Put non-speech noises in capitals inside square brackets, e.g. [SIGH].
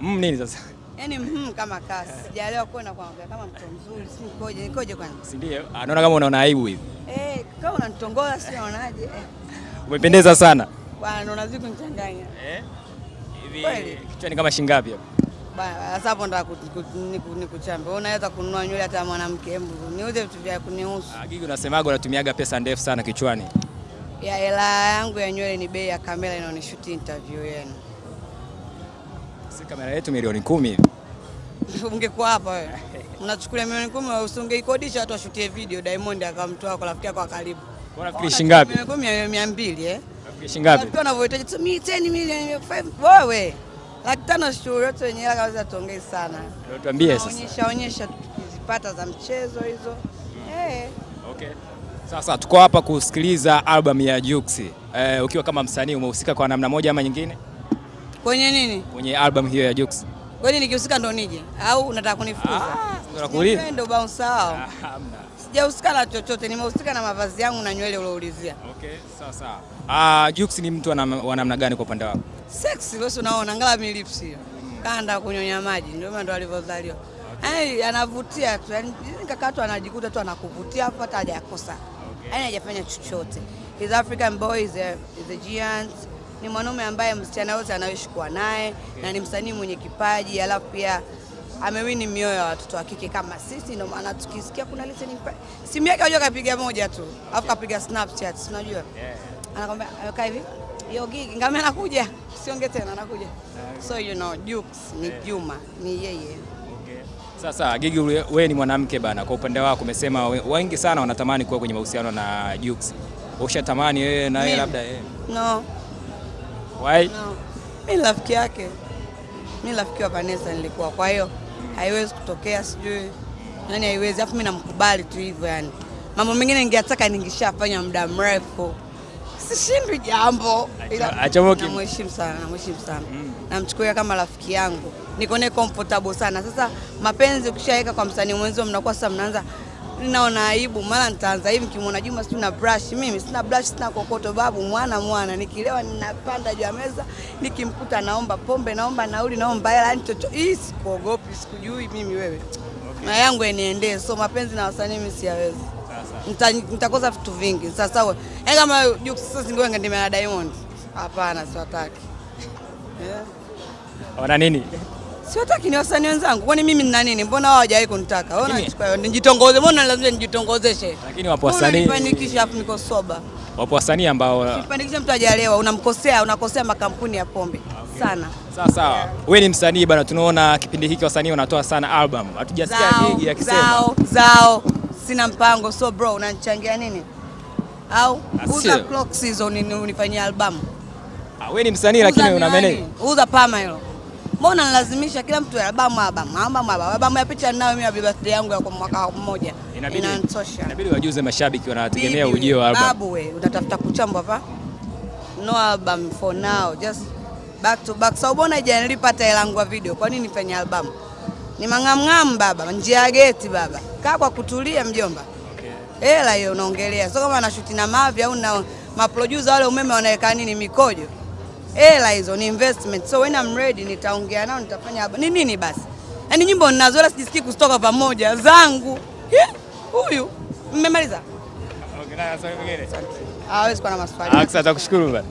Mm, nini sasa? Yaani mhm kama kasi. Sijaelewa kuona kwamba kama mtu mzuri, si nikoje, nikoje kwani? Si ndio? Anaona kama unaona aibu hivi. Eh, kama unanitongoza si unaonaje? Eh, Umependeza sana. bwana unazidi kunichanganya. Eh? Hivi kichwa kichwani kama shingapi hapo? Bwana sasa hapo ndo nikuchambe. Wewe unaweza kununua nywele hata mwanamke, hebu niuze vitu vya kunihusu. Ah, Gigi unasemaga unatumiaga pesa ndefu sana kichwani. Ya hela yangu ya nywele ni bei ya kamera inaonishuti interview yenu. Si kamera yetu milioni kumi. [LAUGHS] Ungekuwa hapa wewe. Unachukulia milioni kumi usingeikodisha watu washutie video Diamond akamtoa kwa rafiki yako wa karibu. Kwa shilingi shingapi? Milioni mia mbili eh. Nafikiri shingapi? Watu wanavyohitaji tu mi 10 milioni 5 wewe. Laki tano shughuli yote wenye hela tuongee sana. Ndio tuambie sasa. Onyesha onyesha tukizipata za mchezo hizo. Eh. Okay. Sasa tuko hapa kusikiliza album ya Jux. Eh, ukiwa kama msanii umehusika kwa namna moja ama nyingine Kwenye nini? kwenye album hiyo ya Jux? Kwani nikihusika ndo nije au unataka kunifukuza? Ah. Ndo bounce wao. Ah, Hamna. Sijahusika na chochote, nimehusika na mavazi yangu na nywele ulioulizia. Okay, sawa sawa. Ah, Jux ni mtu wa namna gani kwa upande wako? Sexy wewe unaona ngala milips hiyo. Kanda kunyonya maji ndio maana ndo alivyozaliwa. Yaani anavutia tu. Yaani kaka tu anajikuta tu anakuvutia hapa hata hajakosa. Yaani hajafanya chochote. His African boy, is a, is a giant. Ni mwanaume ambaye msichana wote anaishi kuwa naye na ni msanii mwenye kipaji alafu pia amewini mioyo ya watoto wa kike kama sisi, ndio maana tukisikia kuna listening party, simu yake unajua kapiga moja tu, alafu kapiga Snapchat, unajua? Anakwambia amekaa hivi hiyo gig ngame anakuja. [LAUGHS] Siongee tena anakuja. So you know Jux ni Juma ni yeye. Sasa Gigi, wewe ni mwanamke bana, kwa upande wako umesema wengi sana wanatamani kuwa kwenye mahusiano na Jux. Ushatamani wewe na yeye labda yeye? no Why? no. Mi ni rafiki yake. Mi rafiki wa Vanessa nilikuwa. Kwa hiyo haiwezi kutokea sijui. Nani haiwezi. Alafu mimi namkubali tu hivyo yani mambo mengine ningeataka ningeshafanya muda mrefu. Sishindwi jambo. Namheshimu sana namheshimu sana. Mm. namchukulia kama rafiki yangu. Niko naye comfortable sana. Sasa mapenzi ukishaweka kwa msanii mwenzio mnakuwa sasa mnaanza naona aibu mara nitaanza hivi nikimwona Juma si na brush. Mimi sina brush sina kokoto babu mwana mwana. Nikilewa ninapanda juu ya meza nikimkuta naomba pombe naomba nauli naomba hela yani chocho hii sikuogopi sikujui mimi wewe. Okay. na yangu eniendee so mapenzi na wasanii mimi siyawezi. Nita- nitakosa vitu vingi. Sasa wewe yaani kama juu sasa singewe ngendemea na Diamond. Hapana siwataki. Yeah. Wana nini? Siwataki ni wasanii wenzangu kwani mimi nina nini mbona wao hawajawahi kunitaka Wao wanachukua nijitongoze mbona lazima nijitongozeshe Lakini wapo wasanii nifanikishe afu niko soba wapo wasanii ambao Kifanikisha mtu hajalewa, unamkosea, unakosea makampuni ya pombe sana. sawa sawa. Wewe ni msanii bana, tunaona kipindi hiki wasanii wanatoa sana album. Hatujasikia Gigi akisema. zao, zao, sina mpango. So bro, unanichangia nini? Au Ah, uza clock season ni unifanyia album. Ah, wewe ni msanii lakini una manage. Uza pama hilo. Mbona nalazimisha kila mtu albamu albamu albamu albamu albamu ya picha ninayo mimi ya birthday yangu ya kwa mwaka mmoja. Inanitosha. inabidi wajuze mashabiki wanategemea ujio wa album. Babu we, utatafuta kuchambwa pa? No album for now, just back to back. So mbona haijanilipa hata hela video? Kwa nini nifanye album? Ni mang'amng'am baba, njia ya geti baba. Kaa kwa kutulia mjomba. Hela hiyo unaongelea. So kama na shoot na Mavi au na maproducer wale umeme wanaweka nini mikojo. Hela hizo ni investment. So when I'm ready nitaongea nao nitafanya album. Ni nini basi? yani nyimbo ninazo wala sijisikii kustoka pamoja zangu. Huyu mmemaliza? Okay, na swali lingine. Hawezi kuwa na maswali. Aksa, takushukuru bana.